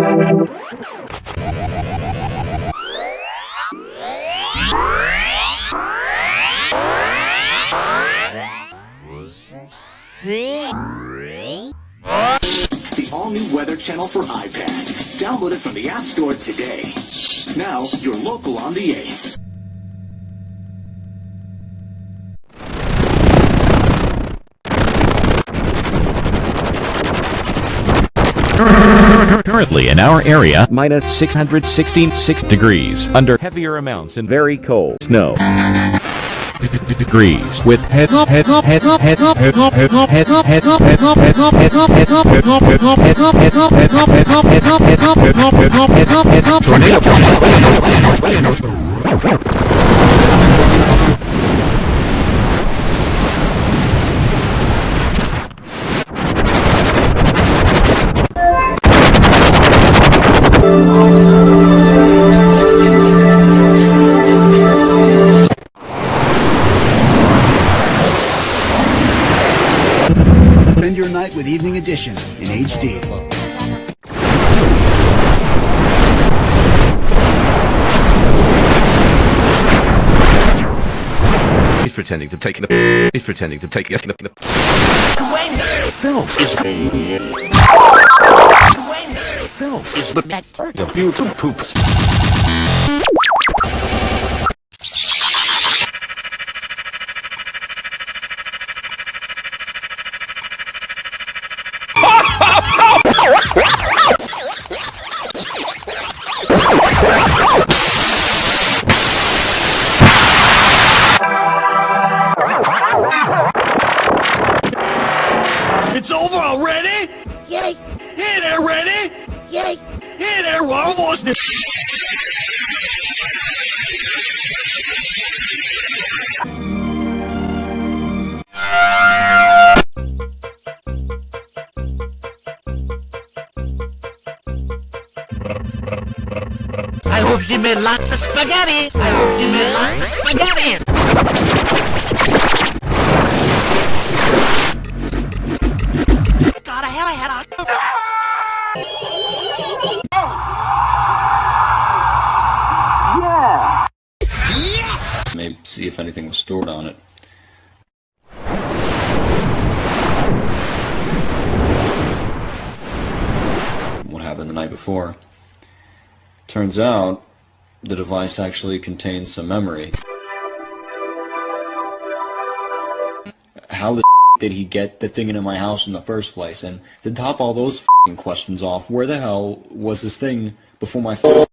The all-new Weather Channel for iPad. Download it from the App Store today. Now, you're local on the Ace. Currently in our area, minus 616 degrees, under heavier amounts and very cold snow. Degrees with head head head head head head head head head head Spend your night with Evening Edition in HD. He's pretending to take the. He's pretending to take the. Films is Films is the next. The beautiful poops. It's over already? Yay! Hey there, ready? Yay! Hey there, almost I hope she made lots of spaghetti! I hope she made lots of spaghetti! God, I had I had a... Maybe see if anything was stored on it. What happened the night before? Turns out the device actually contains some memory. How the did he get the thing into my house in the first place? And to top all those questions off, where the hell was this thing before my phone?